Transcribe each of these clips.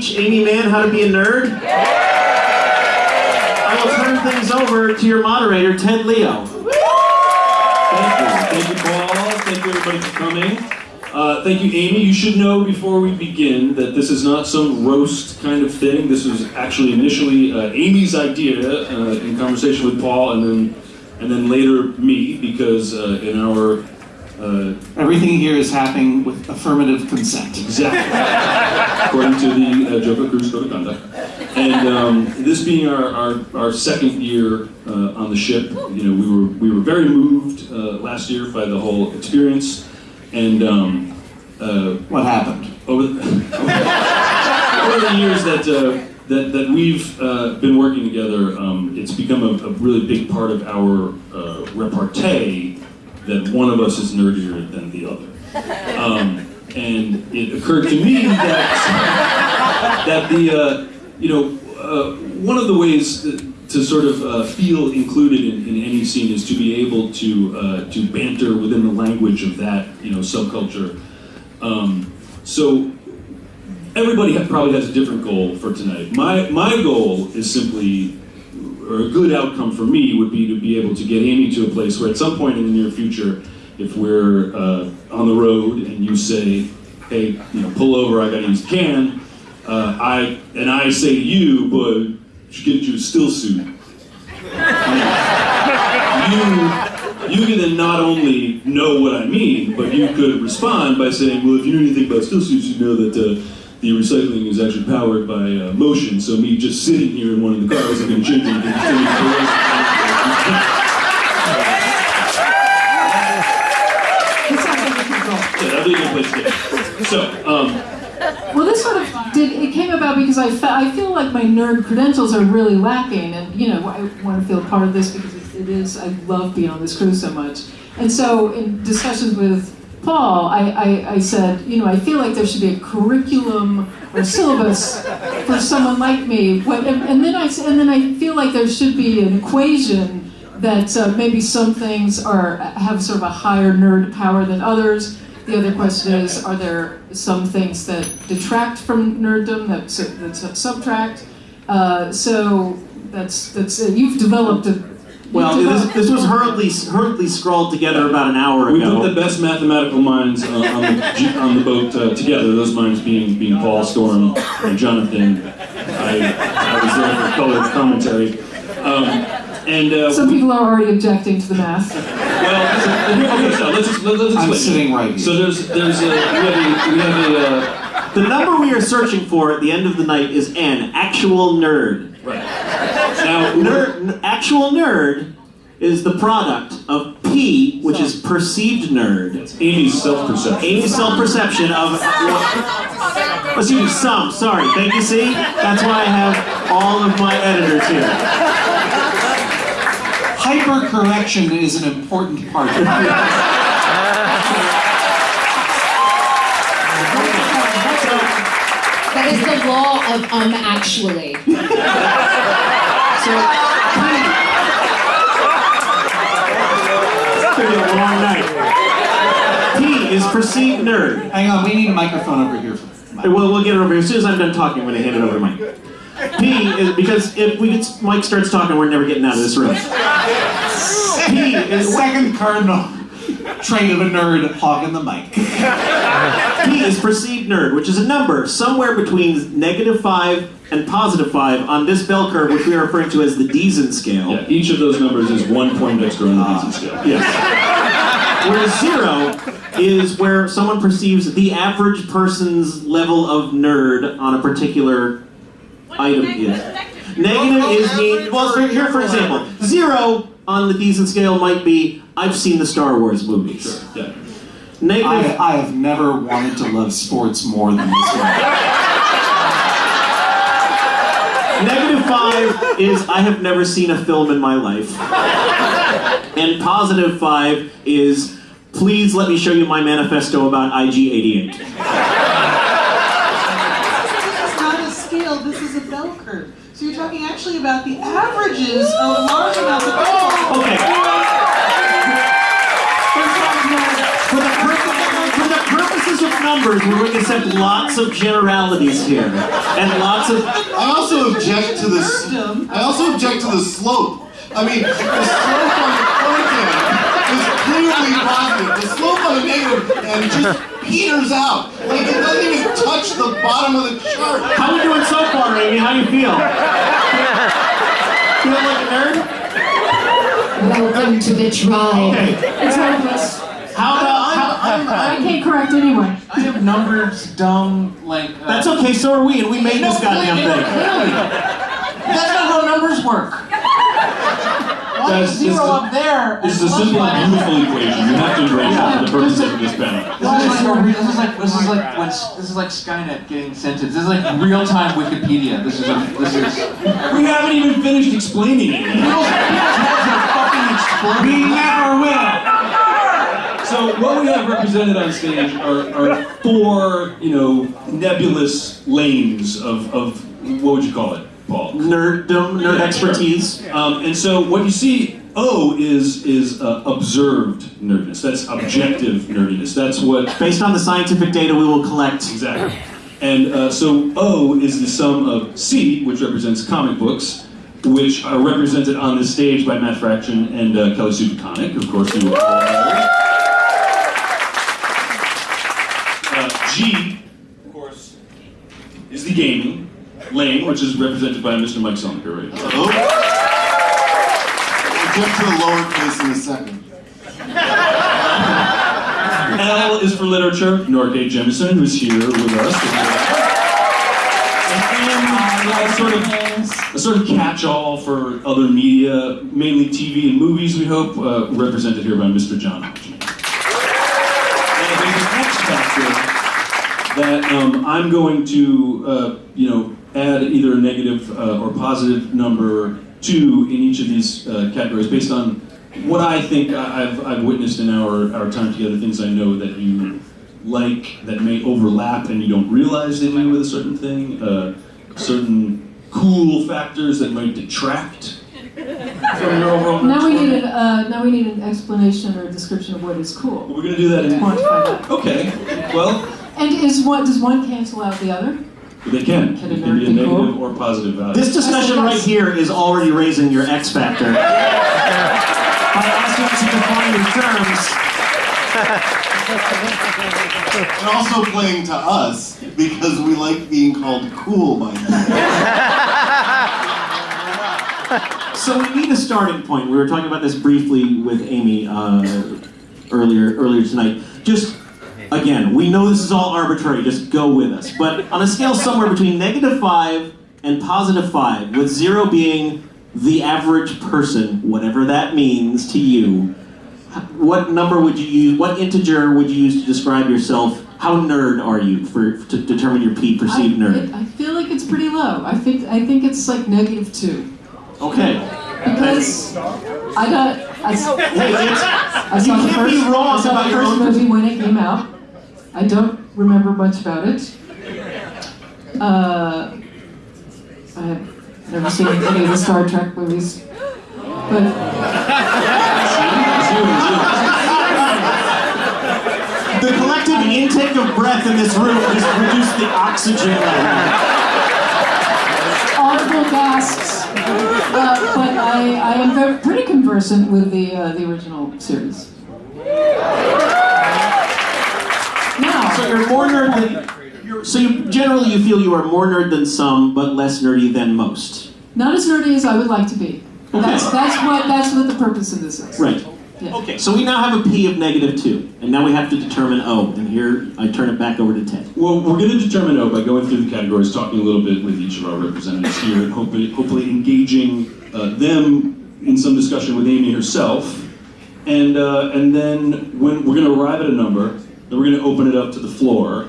teach Amy Mann how to be a nerd? I will turn things over to your moderator, Ted Leo. Thank you. Thank you, Paul. Thank you, everybody, for coming. Uh, thank you, Amy. You should know before we begin that this is not some roast kind of thing. This was actually initially uh, Amy's idea uh, in conversation with Paul, and then and then later me, because uh, in our uh, Everything here is happening with affirmative consent. Exactly. According to the uh, JoCo Cruise Code of Conduct. And um, this being our, our, our second year uh, on the ship, you know, we were we were very moved uh, last year by the whole experience, and um, uh, What happened? over the, over the years that uh, that that we've uh, been working together, um, it's become a, a really big part of our uh, repartee that one of us is nerdier than the other. Um, and it occurred to me that that the uh, you know uh, one of the ways to sort of uh, feel included in, in any scene is to be able to uh, to banter within the language of that you know subculture. Um, so everybody probably has a different goal for tonight. My my goal is simply, or a good outcome for me would be to be able to get Amy to a place where at some point in the near future, if we're uh, on the road and you say, "Hey, you know, pull over, I got to use the can," uh, I and I say to you, "But should get you a still suit." you you can then not only know what I mean, but you could respond by saying, well, if you know anything about still suits, you know that uh, the recycling is actually powered by uh, motion. So me just sitting here in one of the cars isn't going to change anything. It's gonna be like a good goal. Yeah, that'd be good place to get. So, um, Well, this sort of did. It came about because I, fe- I feel like my nerd credentials are really lacking, and you know I want to feel part of this because it, it is. I love being on this crew so much, and so in discussions with Paul, I, I, I said, you know, I feel like there should be a curriculum or syllabus for someone like me. What, and, and then I and then I feel like there should be an equation that uh, maybe some things are have sort of a higher nerd power than others. The other question is, are there some things that detract from nerddom that, that subtract? Uh, so that's that's uh, you've developed a. you've Well, this, this was hurriedly, hurriedly scrawled together about an hour ago. we ago. put the best mathematical minds uh, on, the, on the boat uh, together. Those minds being being Paul Storm and Jonathan. I, I was there for colored commentary. Um, and uh, Some people are already objecting to the math. Well, okay, so let's just, let's let's I'm sitting right here. So there's there's a we have a we have a uh, The number we are searching for at the end of the night is N, actual nerd. right now Nerd, actual nerd is the product of P, which is perceived nerd. Amy's self-perception. Amy's self-perception of excuse me, some. Sorry, thank you. See, that's why I have all of my editors here. Hypercorrection is an important part of it. That is the law of um actually. So, it's gonna be a long night. P is perceived nerd. Hang on, we need a microphone over here. We'll, we'll get it over here. As soon as I'm done talking, I'm going to hand it over to Mike. P is because if we get, Mike starts talking, we're never getting out of this room. P is second cardinal trait of a nerd hogging the mic. P is perceived nerd, which is a number somewhere between negative five and positive five on this bell curve, which we are referring to as the Deason scale. Yeah, each of those numbers is one point extra on the Beasley scale. Ah, yes. Whereas zero is where someone perceives the average person's level of nerd on a particular item is. Negative is mean. Well, for, here for example, zero on the decent scale might be I've seen the Star Wars movies. Yeah. I, Negative. I have never wanted to love sports more than this one. Negative five is I have never seen a film in my life. And positive five is please let me show you my manifesto about IG88. This is not a scale, this is a bell curve. So you're talking actually about the averages of large amounts of people. Okay. For the, purpose, for the purposes of numbers, we're going to accept lots of generalities here. And lots of. I also object to the. s- I also object to the slope. I mean, the slope on the content is clearly positive. The slope on the negative and just peters out. Like it doesn't even touch the bottom of the chart. How are we doing so far, Amy? How do you feel? Feel like a nerd? Welcome to the tribe. Okay. It's hopeless. How about. How, I can't correct anyone. I have numbers dumb like. Uh, that's okay, so are we, and we made No, this goddamn thing. clearly. That's not how numbers work. One Guys, this zero is- up there. This is a simple plus and beautiful equation. You have to embrace it for the purposes of this panel. This is like this is like this is like when this is like Skynet getting sentenced. This is like real time Wikipedia. This is a this is. We haven't even finished explaining it yet. People's, people's heads are fucking exploding. We never will. So what we have represented on stage are, are four, you know, nebulous lanes of, of what would you call it, Paul? Nerddom, nerd expertise. Um, and so what you see, O is is uh, observed nerdiness. That's objective nerdiness. That's what Based on the scientific data we will collect. exactly. And uh, so O is the sum of C, which represents comic books, which are represented on this stage by Matt Fraction and uh, Kelly Sue DeConnick, of course you all know. Uh, G, of course, is the gaming lane, which is represented by Mr. Mike Selinker right here. Oh. We'll get to the lowercase in a second. L is for literature, Nora K. Jemisin, who's here with us. And M sort of a sort of catch-all for other media, mainly TV and movies, we hope, uh, represented here by Mr. John Hodgman. And there's an X factor that um, I'm going to, uh, you know, add either a negative uh, or positive number to in each of these uh, categories based on what I think I've, I've witnessed in our, our time together, things I know that you like that may overlap and you don't realize they do with a certain thing, uh, certain cool factors that might detract from your overall. Now we need an, uh, now we need an explanation or a description of what is cool. We're gonna do that in. Quantify that. Okay, well, And is one, does one cancel out the other? they can. Can It can be a be negative cool? or positive value. This discussion right here is already raising your X factor. By asking to define your terms. And also playing to us because we like being called cool by people. So we need a starting point. We were talking about this briefly with Amy uh, earlier earlier tonight. Just again, we know this is all arbitrary. Just go with us. But on a scale somewhere between negative five and positive five, with zero being the average person, whatever that means to you, what number would you use? What integer would you use to describe yourself? How nerd are you for to determine your P perceived I, nerd? it- I feel like it's pretty low. I think I think it's like negative two Okay. because I got I, it's, I saw You the first wrong I saw about the first movie when it came out. I don't remember much about it. Uh, I have never seen any of the Star Trek movies, but The collective intake of breath in this room just reduced the oxygen level. audible gasps. Uh, but I, I am very, pretty conversant with the uh, the original series. Now, So you're more nerd than. You're, so you generally you feel you are more nerd than some, but less nerdy than most. not as nerdy as I would like to be. That's that's what that's what the purpose of this is. Right. Yeah. Okay. So we now have a P of negative two, and now we have to determine O. And here I turn it back over to Ted. Well, we're going to determine O by going through the categories, talking a little bit with each of our representatives here, and hopefully, hopefully engaging uh, them in some discussion with Amy herself. And, uh, and then when we're going to arrive at a number, then we're going to open it up to the floor.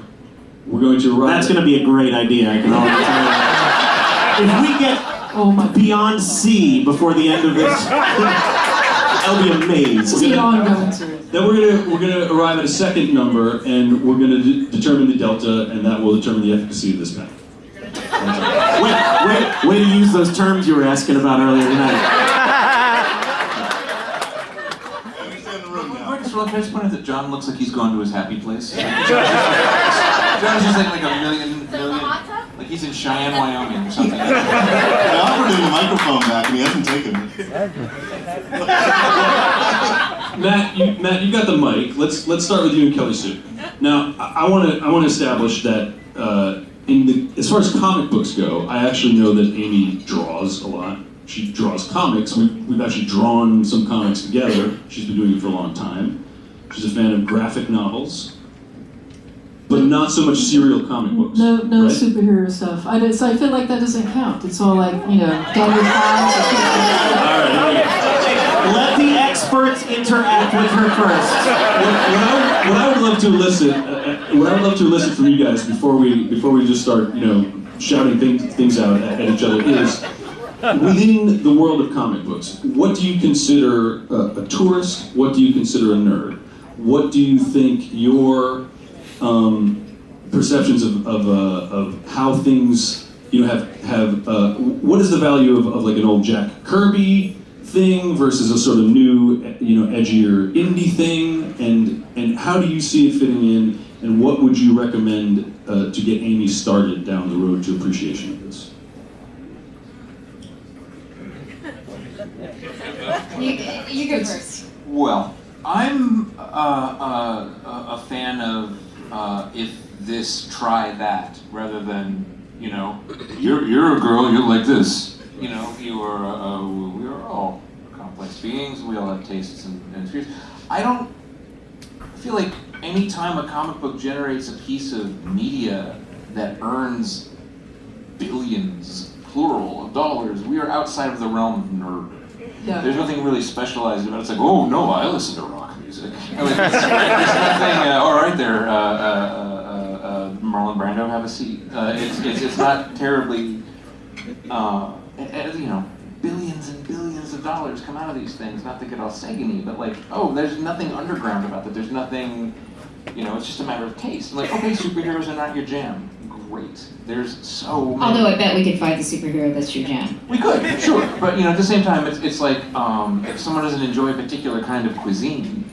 We're going to arrive. That's going to be a great idea. I can already tell you. If we get Oh my. beyond C before the end of this, I'll be amazed. It's an ongoing series. Then we're gonna we're gonna arrive at a second number, and we're gonna de- determine the delta, and that will determine the efficacy of this panel. Wait, wait, way to use those terms you were asking about earlier tonight. I understand the room now. We're just all, can I just point out that John looks like he's gone to his happy place? John's just like, like a million, million, like he's in Cheyenne, Wyoming or something. I offered him a microphone back and he hasn't taken it. Matt, you, Matt, you got the mic. Let's let's start with you and Kelly Sue. Now, I want to I want to establish that uh, in the as far as comic books go, I actually know that Amy draws a lot. She draws comics. We, we've actually drawn some comics together. She's been doing it for a long time. She's a fan of graphic novels, but not so much serial comic books. No, no right? superhero stuff. I, don't- so I feel like that doesn't count. It's all like, you know, Daniel Fox or something like that. All right, here we go. Let the experts interact with her first. what, what, I, what I would love to elicit, uh, uh, what I would love to elicit from you guys before we before we just start, you know, shouting things things out at, at each other is within the world of comic books. What do you consider a, a tourist? What do you consider a nerd? What do you think your um, perceptions of of, uh, of how things you know have have uh, what is the value of, of like an old Jack Kirby thing versus a sort of new you know edgier indie thing and and how do you see it fitting in and what would you recommend uh, to get Amy started down the road to appreciation of this? You, you go first. Well, I'm uh, uh, a fan of uh, if this, try that, rather than, you know, you're, you're a girl, you're like this. You know, you are, uh, we are all complex beings, we all have tastes and, and fears. I don't feel like anytime a comic book generates a piece of media that earns billions, plural, of dollars, we are outside of the realm of nerd. Yeah. There's nothing really specialized about it. It's like, oh no, I listen to rock music. There's, nothing. Uh, all right, there, uh, uh, uh, uh, Marlon Brando, have a seat. Uh, it's, it's it's not terribly, you know, billions and billions of dollars come out of these things. Not to get all sagany, but like, oh, there's nothing underground about it. There's nothing, you know, it's just a matter of taste. Like, okay, superheroes are not your jam. Great. There's so many. Although I bet we could find the superhero that's your jam. We could, sure, but you know, at the same time, it's, it's like um, if someone doesn't enjoy a particular kind of cuisine,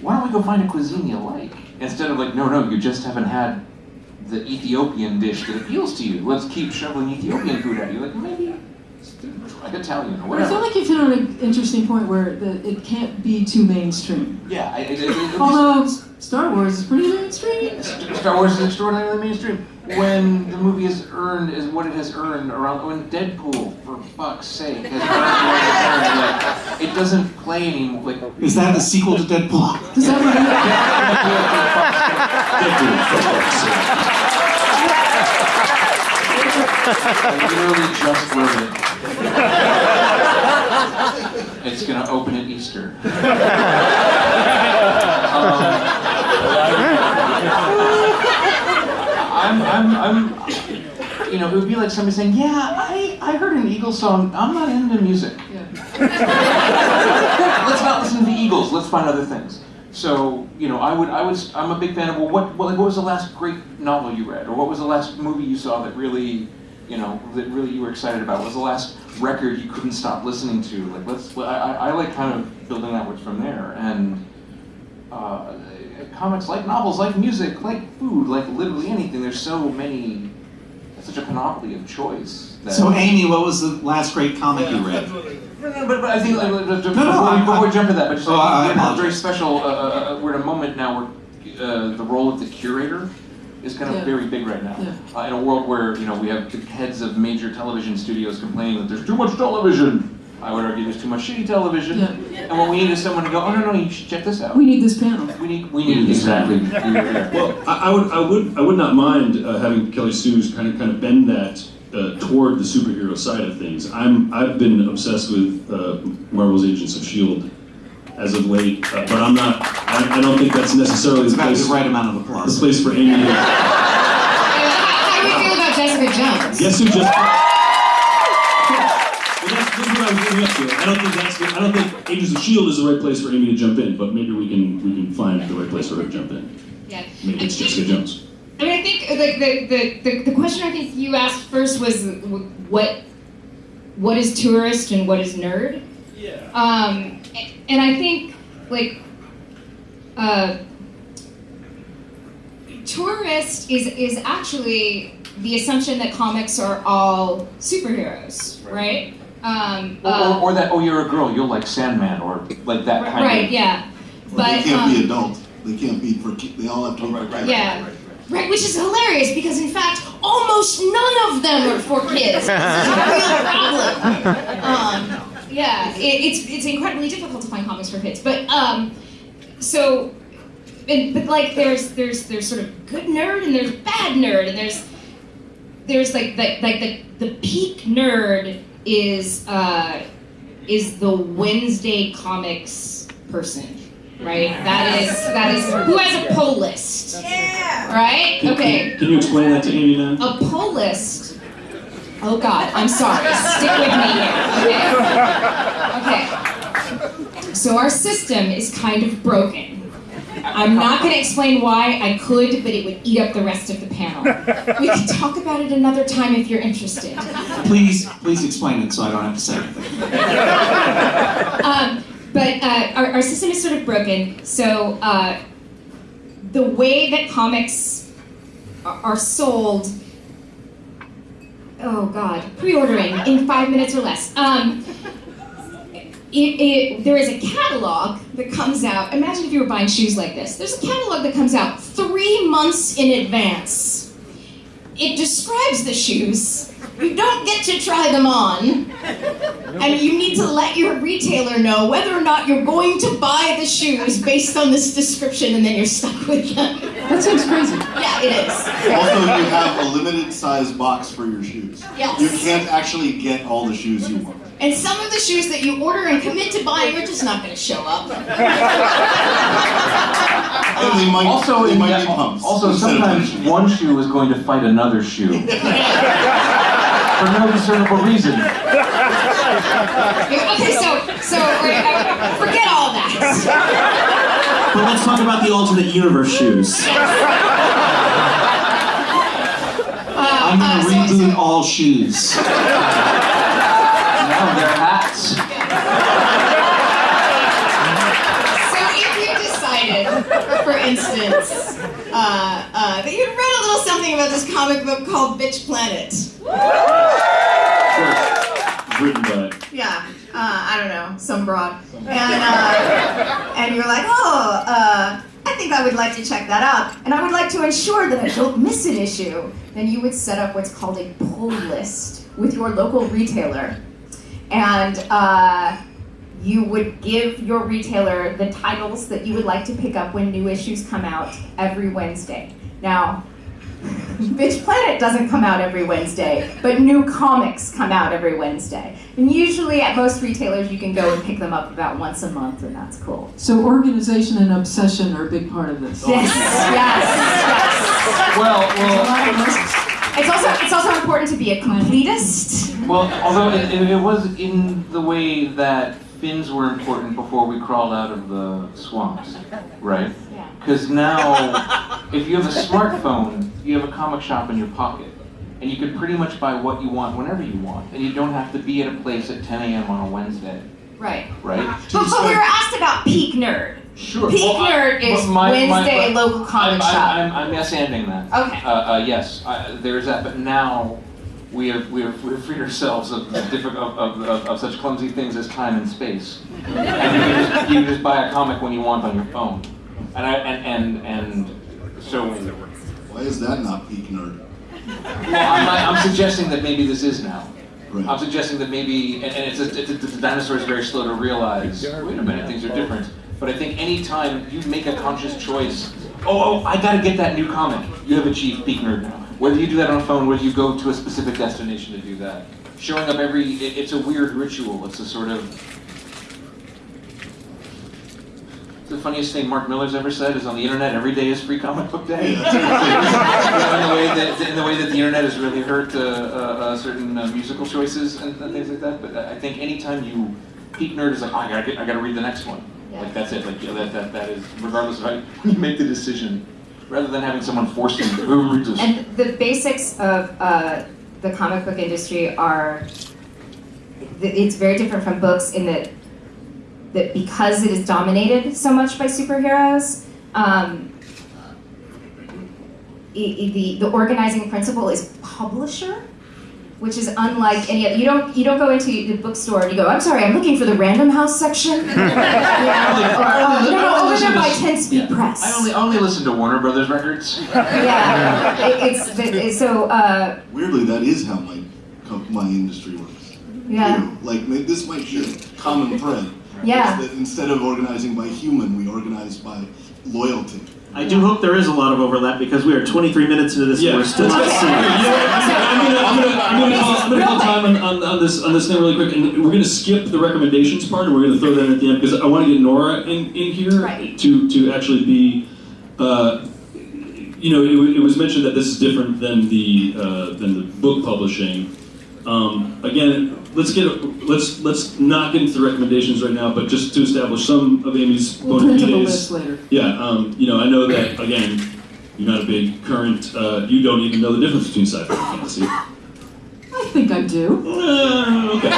why don't we go find a cuisine you like instead of like, no, no, you just haven't had the Ethiopian dish that appeals to you. Let's keep shoveling Ethiopian food at you. Like maybe try Italian or But I feel like you've hit on an interesting point where the, it can't be too mainstream. Yeah, I, I, I, Although Star Wars is pretty mainstream. Star Wars is extraordinarily mainstream. When the movie has earned is what it has earned around when Deadpool, for fuck's sake, has earned what it has earned, like it doesn't play anymore. Like Is that the sequel to Deadpool? Does that I literally just wrote it. It's gonna open at Easter. Um, I'm, I'm, I'm, you know, it would be like somebody saying, "Yeah, I, I heard an Eagles song. I'm not into music. yeah. Let's not listen to the Eagles. Let's find other things." So, you know, I would, I was, I'm a big fan of. Well, what, what, like, what was the last great novel you read, or what was the last movie you saw that really, you know, that really you were excited about? What was the last record you couldn't stop listening to? Like, let's, I, I, I like kind of building outwards from there, and uh, comics, like novels, like music, like food, like literally anything. There's so many, such a panoply of choice. That, So, Amy, what was the last great comic you read? no, no, but, but I think like, uh, before, no, I- before we jump to that, but just Oh, like, I we have a apologize. very special. Uh, uh, uh, we're in a moment now where uh, the role of the curator is kind of Yeah. very big right now. Yeah. Uh, in a world where you know we have the heads of major television studios complaining that there's too much television. I would argue there's too much shitty television. Yeah. And what we need is someone to go, oh no no, you should check this out. We need this panel. We need we need exactly. Well, I, I would, I would, I would not mind uh, having Kelly Sue's kind of, kind of bend that uh, toward the superhero side of things. I'm, I've been obsessed with uh, Marvel's Agents of Shield as of late, uh, but I'm not. I, I don't think that's necessarily It's the place, the right amount of applause. the applause. place for Amy. To, How do we feel about Jessica Jones? guess who just? Well, that's, this I was getting up to. I don't think that's. The, I don't think Agents of Shield is the right place for Amy to jump in, but maybe we can we can find the right place for her to jump in. Yeah. Maybe it's Jessica Jones. I mean, I think like the, the, the, the question I think you asked first was what what is tourist and what is nerd. Yeah. Um, and I think like uh, tourist is is actually the assumption that comics are all superheroes, right? Um, Or, uh, or, or that, oh, you're a girl, you'll like Sandman, or like that kind right, of. yeah. Or But they can't be um, adults. They can't be for. ki- They all have to be for kids. yeah. Right, which is hilarious because in fact, almost none of them are for kids. This is a real problem. Um, yeah, it, it's it's incredibly difficult to find comics for kids. But um, so, and, but like there's there's there's sort of good nerd and there's bad nerd and there's there's like the, like the the peak nerd is uh, is the Wednesday comics person. Right, that is that is who has a pull list. Right? Can, Okay. Can, can you explain that to Amy then? A pull list. Oh God, I'm sorry. Stick with me here. Okay. Okay. So our system is kind of broken. I'm not going to explain why. I could, but it would eat up the rest of the panel. We can talk about it another time if you're interested. Please, please explain it so I don't have to say anything. Um, but uh, our, our system is sort of broken. So uh, the way that comics are, are sold, oh god, pre-ordering in five minutes or less. Um, it, it, there is a catalog that comes out. Imagine if you were buying shoes like this. There's a catalog that comes out three months in advance. It describes the shoes. You don't get to try them on. And you need to let your retailer know whether or not you're going to buy the shoes based on this description, and then you're stuck with them. That sounds crazy. Yeah, it is. Also, you have a limited size box for your shoes. Yes. You can't actually get all the shoes you want. And some of the shoes that you order and commit to buying are just not going to show up. And they might, Also, they in might that- be pumps. also sometimes one shoe is going to fight another shoe for no discernible reason. Okay, so so uh, forget all that. But let's talk about the alternate universe shoes. Uh, I'm uh, gonna so- reboot so- all shoes. Now they're hats. So if you decided, for instance, uh, uh, that you'd read a little something about this comic book called Bitch Planet. Written by. Yeah, uh, I don't know, some broad. And, uh, and you're like, oh, uh, I think I would like to check that out. And I would like to ensure that I don't miss an issue. Then you would set up what's called a pull list with your local retailer. And uh, you would give your retailer the titles that you would like to pick up when new issues come out every Wednesday. Now, Bitch Planet doesn't come out every Wednesday, but new comics come out every Wednesday. And usually at most retailers you can go and pick them up about once a month and that's cool. So organization and obsession are a big part of this. Yes, yes, yes. Well, well, lot of risks. It's also it's also important to be a completist. Well. Although it, it, it was in the way that fins were important before we crawled out of the swamps, right? Because now, if you have a smartphone, you have a comic shop in your pocket. And you can pretty much buy what you want whenever you want. And you don't have to be at a place at 10 a.m. on a Wednesday, Right. right? But, but we were asked about Peak Nerd. Sure. Peak Well, I- Nerd is my- my- Wednesday my- local comic I'm, shop. I'm, I'm, I'm yes anding that. Okay. Uh, uh, yes, I, there's that, but now we have we have, we have freed ourselves of, of, of, of, of such clumsy things as time and space. And you can, just, you can just buy a comic when you want on your phone. And I and and, and so Why is that not peak nerd? well, I'm, not, I'm suggesting that maybe this is now. Right. I'm suggesting that maybe, and, it's, a, it's a, the dinosaur is very slow to realize. Wait a minute, things are different. But I think anytime you make a conscious choice, oh, oh, I gotta get that new comic. You have achieved peak nerd now. Whether you do that on a phone, whether you go to a specific destination to do that, showing up every, it, it's a weird ritual. It's a sort of. The funniest thing Mark Millar's ever said is on the internet, every day is free comic book day. in, the way that, in the way that the internet has really hurt uh, uh, uh, certain uh, musical choices and, and things like that. But I think anytime you peak nerd is like, oh, I gotta get, I gotta read the next one. Yeah. Like that's it. Like you know, that, that that is regardless of how you make the decision, rather than having someone force you to "Who read this. And the basics of uh, the comic book industry are, it's very different from books in that that because it is dominated so much by superheroes, um, the the organizing principle is publisher, which is unlike any other. You don't you don't go into the bookstore and you go, I'm sorry, I'm looking for the Random House section. You know, or, oh, no, no, over there by Ten Speed Press. I only only listen to Warner Brothers records. yeah, it, it's it, so uh, Weirdly, that is how my my industry works. yeah. You know, like ma- this might be a common thread. Yeah. That instead of organizing by human, we organize by loyalty. I do hope there is a lot of overlap because we are 23 minutes into this Yeah, and we're still not seeing it. You know what, I'm gonna, I'm gonna, I'm gonna, call, I'm gonna call time on, on, on this on this thing really quick, and we're gonna skip the recommendations part, and we're gonna throw that in at the end because I want to get Nora in, in here Right. to to actually be. Uh, you know, it, it was mentioned that this is different than the uh, than the book publishing. Um, again, let's get let's let's not get into the recommendations right now, but just to establish some of Amy's We'll bona print up fides. list later. Yeah, um, you know, I know that again. You're not a big current. Uh, you don't even know the difference between sci-fi and fantasy. I think I do. Uh, okay.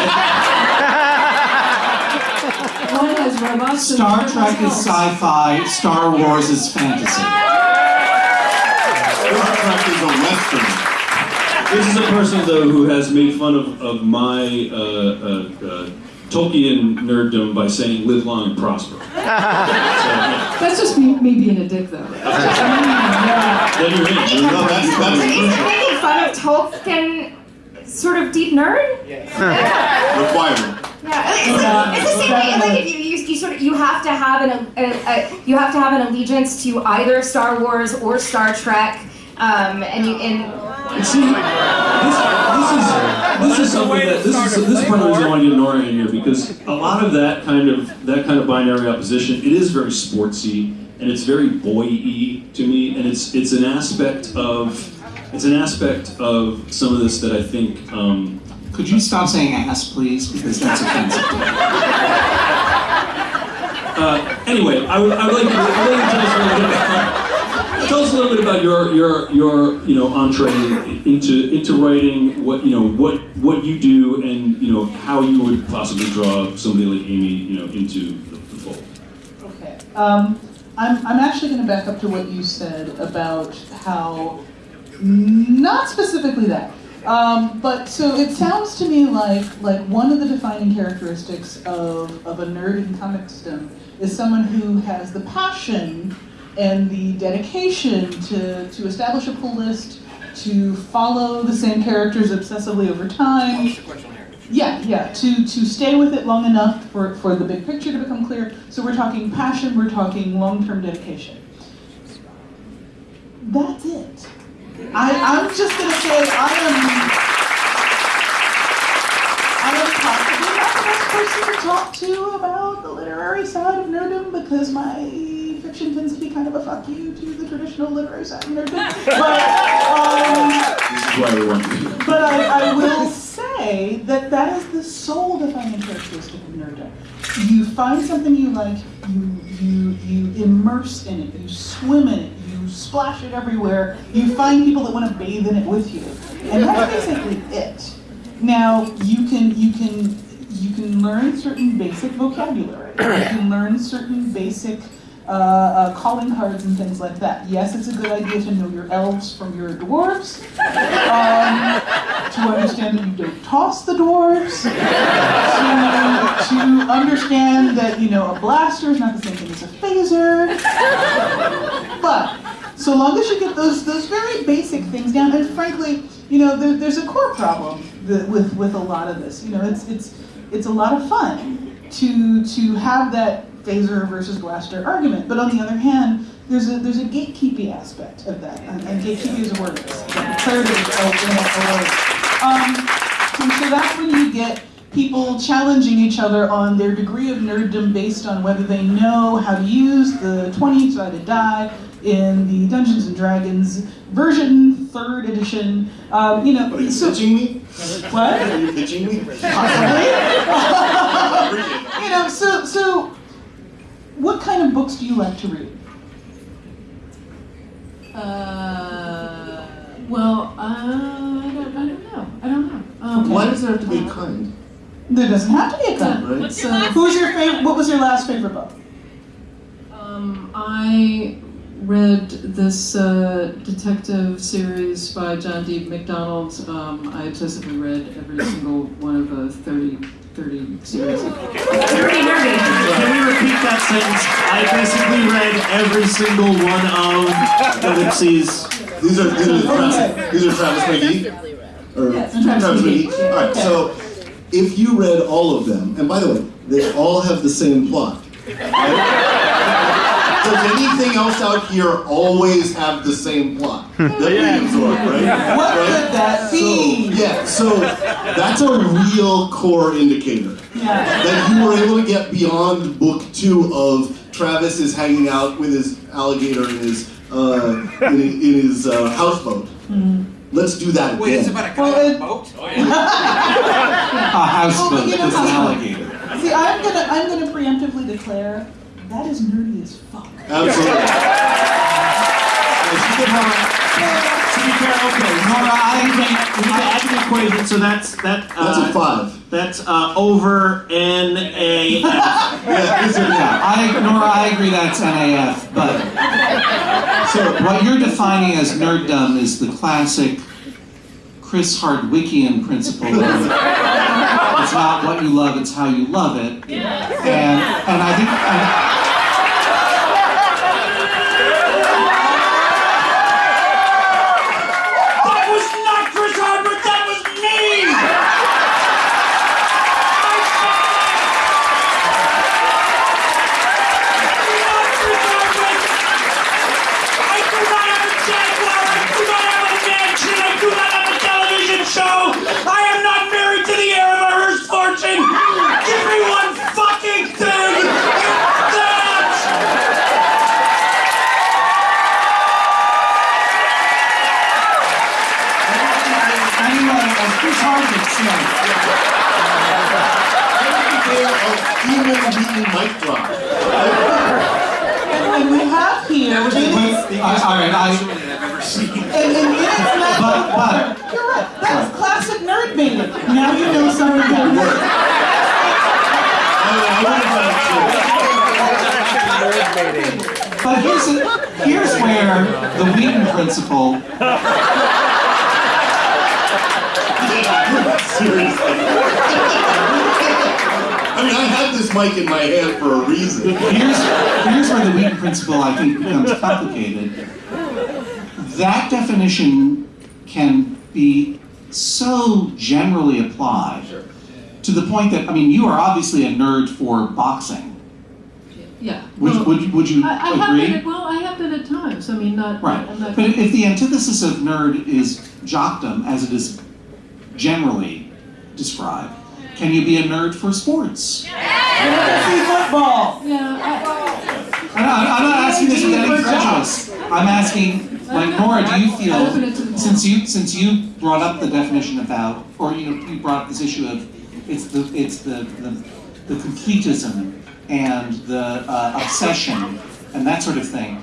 One has robots. Star one Trek is sci-fi, Star Wars is fantasy. Star Trek is a western. This is a person though who has made fun of, of my uh, uh, uh, Tolkien nerddom by saying "live long and prosper." so, yeah. That's just me, me being a dick, though. yeah. Then you're in. You're No, that's Are that's you crucial. making fun of Tolkien, sort of deep nerd? Yeah. requirement. Yeah, it's, like, it's the same thing. Like if you, you, you sort of you have to have an a, a, you have to have an allegiance to either Star Wars or Star Trek, um, and you and See, this, this is this is something that this is this is part of the reason I want to get Nora in here because a lot of that kind of that kind of binary opposition it is very sportsy and it's very boy-y to me and it's it's an aspect of it's an aspect of some of this that I think um, Could you stop saying ass, please? Because that's offensive. Uh, anyway, I would, I would like you to, I would like to tell us a little bit about, tell us a little bit about your, your, your, you know, entree into, into writing, what, you know, what, what you do and, you know, how you would possibly draw somebody like Amy, you know, into the, the fold. Okay. Um, I'm, I'm actually going to back up to what you said about how, not specifically that, um, but so it sounds to me like like one of the defining characteristics of, of a nerd in comicsdom is someone who has the passion and the dedication to, to establish a pull list, to follow the same characters obsessively over time, yeah, yeah, to, to stay with it long enough for, for the big picture to become clear. So we're talking passion, we're talking long-term dedication. That's it. I, I'm just gonna say I am I am possibly not the best person to talk to about the literary side of nerdom because my fiction tends to be kind of a fuck you to the traditional literary side of nerdom. But um, This is why we want you. but I, I will say that that is the sole defining characteristic of nerdom. You find something you like, you you you immerse in it, you swim in it, splash it everywhere. You find people that want to bathe in it with you, and that's basically it. Now you can you can you can learn certain basic vocabulary. You can learn certain basic uh, uh, calling cards and things like that. Yes, it's a good idea to know your elves from your dwarves. Um, to understand that you don't toss the dwarves. To, to understand that you know a blaster is not the same thing as a phaser. But so long as you get those those very basic things down, and frankly, you know, there, there's a core problem with with a lot of this. You know, it's it's it's a lot of fun to to have that phaser versus blaster argument, but on the other hand, there's a there's a gatekeeping aspect of that, and, and gatekeeping is a word. Clarity is a, a word. Um, so that's when you get people challenging each other on their degree of nerddom based on whether they know how to use the 20-sided die in the Dungeons and Dragons version, third edition. Um, you know, What are you so pitching me? what? Are you pitching me? Possibly. you know, so so what kind of books do you like to read? Uh, well, uh, I don't, I don't know. I don't know. Um, Why does it have to be kind? There doesn't have to be a cut. Right? So, Who's your favorite? What was your last favorite book? um, I read this uh, detective series by John D. MacDonald. Um, I obsessively read every single one of the 30, 30 series. Nerdy, nerdy. Can we repeat that sentence? I basically read every single one of Ellipses. These are these are Travis, these are Travis McGee. Or Travis McGee. All right. So if you read all of them, and by the way, they all have the same plot. right? Does anything else out here always have the same plot that we absorb, right? What Right? could that So, be? yeah, so that's a real core indicator Yeah. that you were able to get beyond book two of Travis is hanging out with his alligator in his uh, in, in his uh, houseboat. Let's do that Wait, it's again. about a Well, guy on it- a boat? Oh, A houseboat Oh, you an alligator. See, I'm gonna I'm gonna preemptively declare that is nerdy as fuck. Absolutely. To be fair, okay, Nora, I we think need to add to the equation, so that's that. Uh, That's a five. That's uh, over N A F. Yeah, these are- Yeah, I, Nora, I agree that's NAF, but So, what you're defining as nerddom is the classic Chris Hardwickian principle of it's not what you love, it's how you love it. And, and I think, and, That was not Chris Hardwick. That was me. I do not have a Jaguar. I do not have a mansion. I do not have a television show. I am not married to the heir of a Hearst fortune. Give me one fucking thing. It's that. anyway, as Chris Hardwick said, a human mic drop. And, and we have here. That was the in- most I- all right, I, I've ever seen. And, and in its magic But- but- order, you're right. That's classic nerd baiting. Now you know something about work. I, I would have but here's, a, here's where the Wheaton principle Seriously. I mean, I have this mic in my hand for a reason. Here's, here's where the Wheaton principle, I think, becomes complicated. That definition can be so generally applied to the point that, I mean, you are obviously a nerd for boxing. Yeah. Would, well, would, you- would you I, I have agree? been at, well, I have been at times. I mean, not. Right. I'm not, But if the antithesis of nerd is jockdom, as it is generally described, can you be a nerd for sports? Fantasy football. yeah. I, I'm not, I'm not asking this with any prejudice. I'm asking, like Nora, do you I open it to feel since you since you brought up the definition about, or you know, you brought up this issue of it's the it's the the, the completism and the uh, obsession and that sort of thing.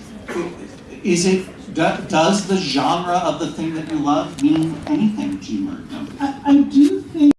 Is it do, does the genre of the thing that you love mean anything to you? Or? I, I do